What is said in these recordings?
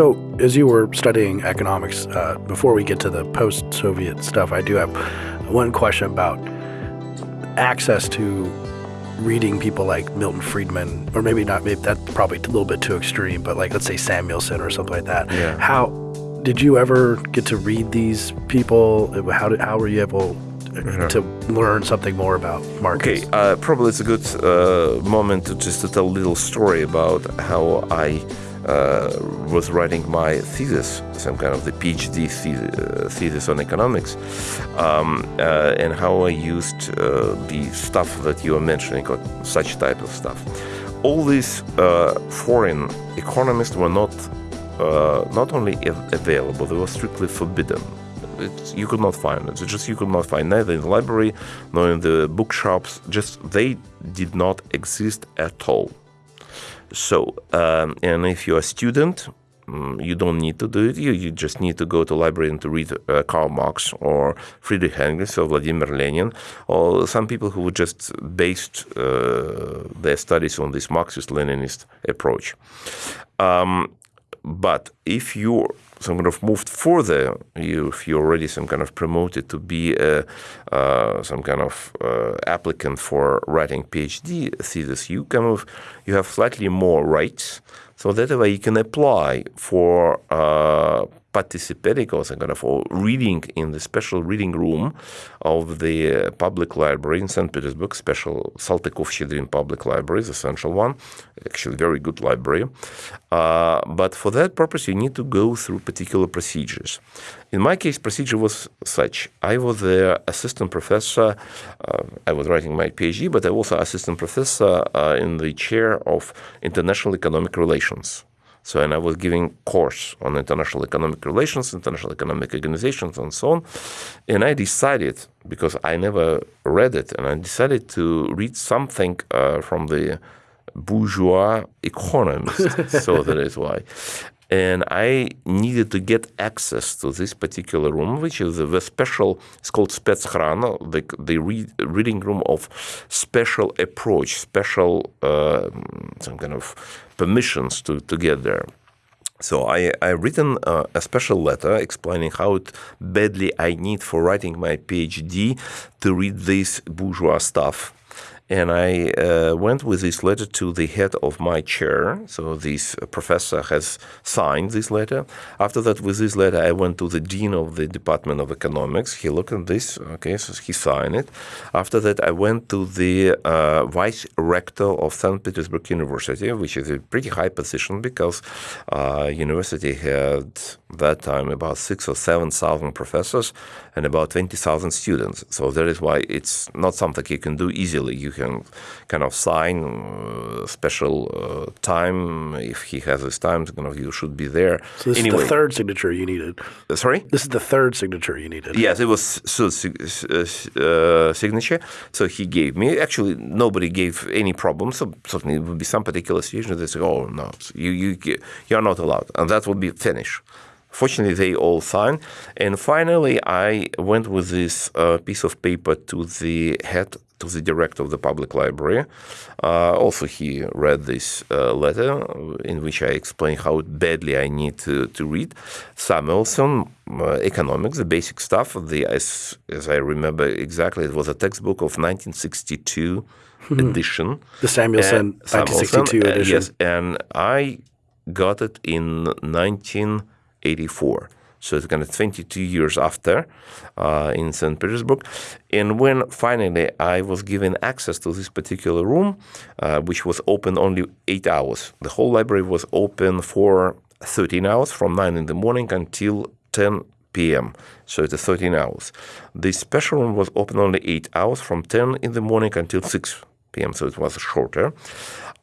So, as you were studying economics, uh, before we get to the post-Soviet stuff, I do have one question about access to reading people like Milton Friedman, or maybe not, maybe that's probably a little bit too extreme, but like let's say Samuelson or something like that. Yeah. How did you ever get to read these people? How did how were you able to learn something more about Marcus? Okay, uh, probably it's a good uh, moment to just to tell a little story about how I uh, was writing my thesis, some kind of the PhD thesis, uh, thesis on economics, um, uh, and how I used uh, the stuff that you are mentioning, like such type of stuff. All these uh, foreign economists were not uh, not only av- available; they were strictly forbidden. It's, you could not find it. It's just you could not find neither in the library nor in the bookshops. Just they did not exist at all. So, um, and if you're a student, mm, you don't need to do it. You, you just need to go to library and to read uh, Karl Marx or Friedrich Engels or Vladimir Lenin or some people who just based uh, their studies on this Marxist-Leninist approach. Um, but if you some kind of moved further, you, if you're already some kind of promoted to be a, uh, some kind of uh, applicant for writing PhD thesis, you kind of you have slightly more rights. So that way you can apply for uh, participating or some kind of reading in the special reading room of the public library in St. Petersburg, special Saltykov-Shchedrin public library, the central one, actually very good library. Uh, but for that purpose, you need to go through particular procedures. In my case, procedure was such. I was the assistant professor. Uh, I was writing my PhD, but I was also assistant professor uh, in the chair of international economic relations. So, and I was giving course on international economic relations, international economic organizations, and so on. And I decided, because I never read it, and I decided to read something uh, from the bourgeois economist. so that is why. And I needed to get access to this particular room, which is the special, it's called Spetshrana, the, the read, reading room of special approach, special uh, some kind of permissions to, to get there. So I I written uh, a special letter explaining how badly I need for writing my PhD to read this bourgeois stuff. And I uh, went with this letter to the head of my chair. So this professor has signed this letter. After that, with this letter, I went to the dean of the Department of Economics. He looked at this. Okay, so he signed it. After that, I went to the uh, vice rector of St. Petersburg University, which is a pretty high position because uh, university had that time about six or seven thousand professors and about twenty thousand students. So that is why it's not something you can do easily. You can kind of sign uh, special uh, time if he has his time. Kind of you should be there. So this anyway, is the third signature you needed. uh, sorry. This is the third signature you needed. Yes, it was so uh, signature. So he gave me. Actually, nobody gave any problem. So certainly it would be some particular situation. They say, "Oh no, you you you are not allowed," and that would be finished. Fortunately, they all signed. And finally, I went with this uh, piece of paper to the head, to the director of the public library. Uh, also, he read this uh, letter in which I explained how badly I need to, to read. Samuelson, uh, economics, the basic stuff. The as, as I remember exactly, it was a textbook of 1962 edition. The Samuelson And 1962 uh, edition. yes, and I got it in 1984. So it's kind of 22 years after uh, in St. Petersburg. And when finally I was given access to this particular room, uh, which was open only eight hours, the whole library was open for 13 hours from 9 in the morning until 10 p.m. So it's 13 hours. The special room was open only eight hours from 10 in the morning until 6 p.m. So it was shorter.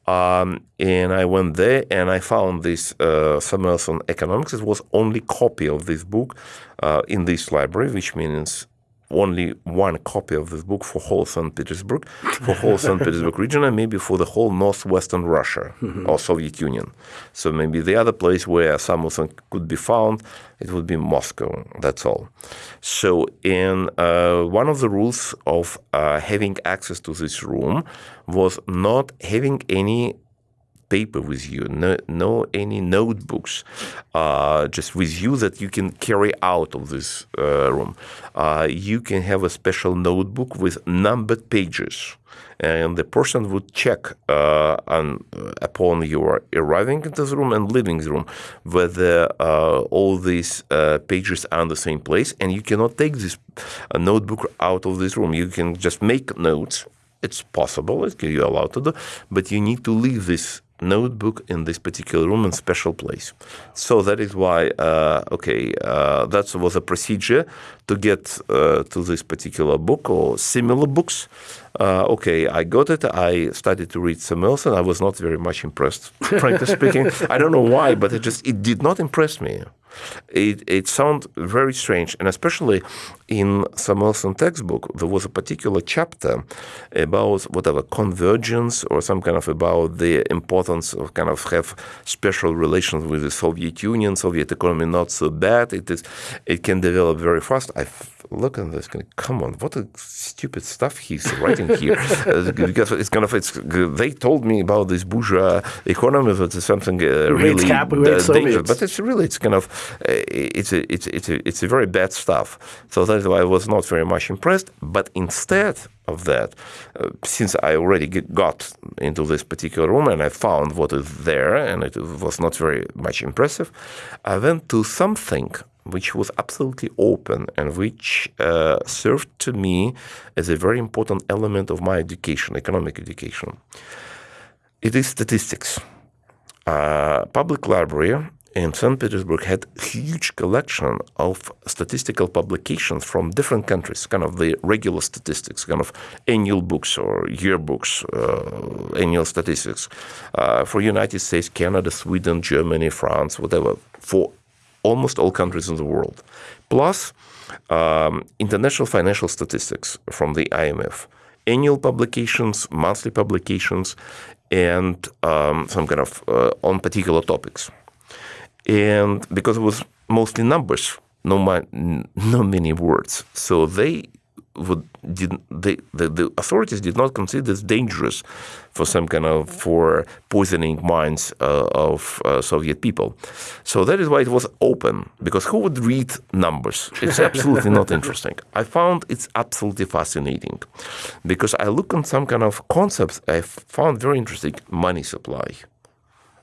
Um, and I went there and I found this uh, Samuelson Economics. It was only copy of this book uh, in this library, which means only one copy of this book for whole St. Petersburg, for whole St. Petersburg region, and maybe for the whole northwestern Russia or Soviet Union. So maybe the other place where Samuelson could be found, it would be Moscow. That's all. So, in uh, one of the rules of uh, having access to this room was not having any paper with you, no, no any notebooks, uh, just with you that you can carry out of this uh, room. Uh, you can have a special notebook with numbered pages and the person would check uh, on, uh, upon your arriving into the room and leaving the room whether uh, all these pages are in the same place, and you cannot take this notebook out of this room. You can just make notes. It's possible, it's you're allowed to do, but you need to leave this notebook in this particular room in special place. So that is why, uh, okay, uh, that was a procedure to get uh, to this particular book or similar books. Uh, okay, I got it. I started to read Samuelson. I was not very much impressed, frankly speaking. I don't know why, but it just it did not impress me. It, it sounded very strange, and especially in Samuelson textbook, there was a particular chapter about whatever convergence or some kind of about the importance of kind of have special relations with the Soviet Union, Soviet economy not so bad. It is, it can develop very fast. I look at this, come on, what a stupid stuff he's writing here. uh, because it's kind of it's they told me about this bourgeois economy that is something uh, really cap, dangerous, but it's really it's kind of uh, it's a, it's it's a, it's a very bad stuff. So that's why I was not very much impressed. But instead of that, uh, since I already get, got into this particular room and I found what is there, and it was not very much impressive, I went to something which was absolutely open and which uh, served to me as a very important element of my education, economic education. It is statistics. Uh, public library in St. Petersburg had huge collection of statistical publications from different countries, kind of the regular statistics, kind of annual books or yearbooks, uh, annual statistics uh, for United States, Canada, Sweden, Germany, France, whatever, for almost all countries in the world, plus um, international financial statistics from the IMF, annual publications, monthly publications, and um, some kind of uh, on particular topics. And because it was mostly numbers, no, no many words, so they would did they, the, the authorities did not consider this dangerous for some kind of for poisoning minds uh, of uh, Soviet people. So that is why it was open because who would read numbers? It's absolutely not interesting. I found it's absolutely fascinating because I look on some kind of concepts I found very interesting. Money supply.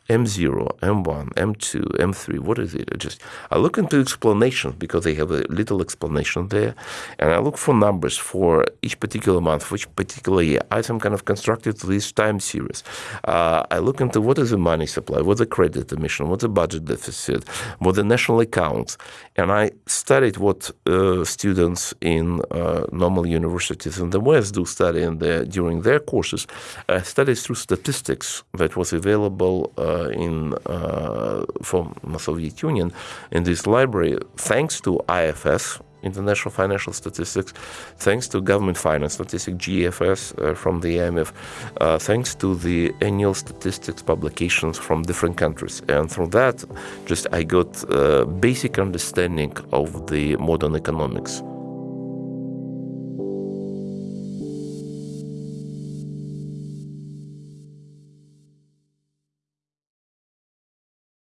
M0, M1, M2, M3, what is it? I just I look into explanations because they have a little explanation there, and I look for numbers for each particular month, for each particular year. I some kind of constructed this time series. Uh, I look into what is the money supply, what's the credit emission, what's the budget deficit, what the national accounts, and I studied what uh, students in uh, normal universities in the West do study in the, during their courses. I studied through statistics that was available uh, in uh, from the Soviet Union in this library, thanks to IFS, International Financial Statistics, thanks to Government Finance Statistics, GFS uh, from the IMF, uh, thanks to the annual statistics publications from different countries. And through that, just I got a basic understanding of the modern economics.